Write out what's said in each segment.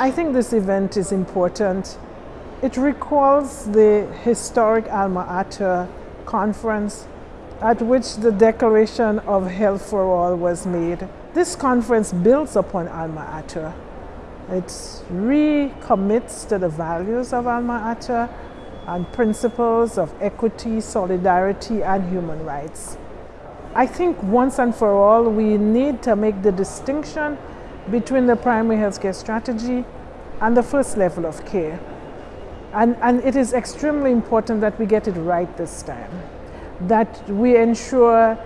I think this event is important. It recalls the historic Alma Ata conference at which the Declaration of Health for All was made. This conference builds upon Alma Ata. It recommits to the values of Alma Ata and principles of equity, solidarity, and human rights. I think once and for all, we need to make the distinction between the primary healthcare strategy and the first level of care. And, and it is extremely important that we get it right this time, that we ensure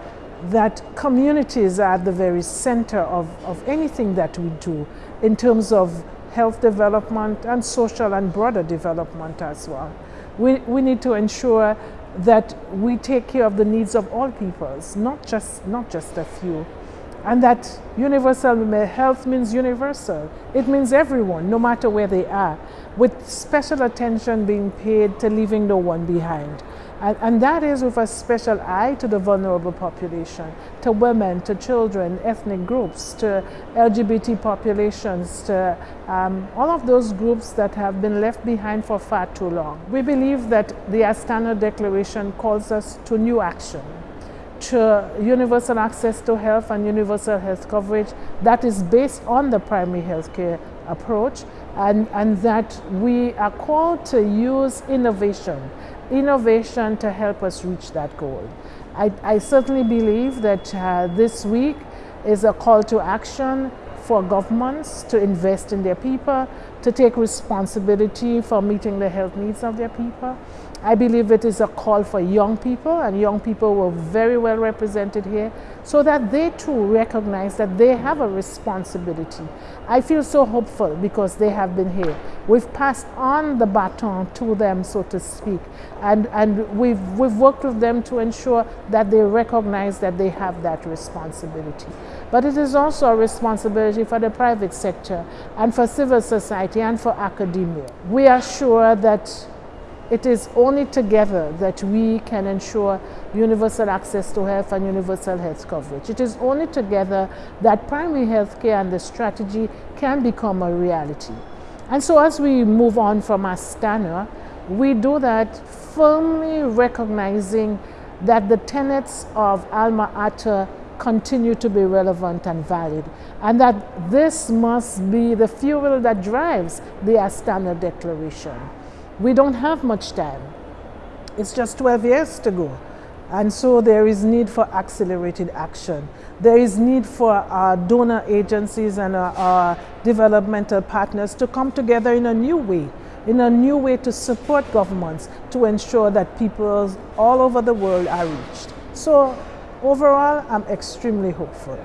that communities are at the very center of, of anything that we do in terms of health development and social and broader development as well. We, we need to ensure that we take care of the needs of all peoples, not just, not just a few. And that universal health means universal. It means everyone, no matter where they are, with special attention being paid to leaving no one behind. And, and, that is with a special eye to the vulnerable population, to women, to children, ethnic groups, to LGBT populations, to um, all of those groups that have been left behind for far too long. We believe that the Astana Declaration calls us to new action to universal access to health and universal health coverage that is based on the primary health care approach and, and that we are called to use innovation, innovation to help us reach that goal. I, I certainly believe that uh, this week is a call to action for governments to invest in their people, to take responsibility for meeting the health needs of their people. I believe it is a call for young people, and young people were very well represented here, so that they too recognize that they have a responsibility. I feel so hopeful because they have been here. We've passed on the baton to them, so to speak, and, and we've, we've worked with them to ensure that they recognize that they have that responsibility. But it is also a responsibility for the private sector and for civil society and for academia. We are sure that it is only together that we can ensure universal access to health and universal health coverage. It is only together that primary health care and the strategy can become a reality. And so as we move on from Astana, we do that firmly recognizing that the tenets of Alma Ata continue to be relevant and valid, and that this must be the fuel that drives the Astana Declaration. We don't have much time. It's just 12 years to go. And so there is need for accelerated action. There is need for our donor agencies and our, our developmental partners to come together in a new way, in a new way to support governments to ensure that people all over the world are reached. So overall, I'm extremely hopeful.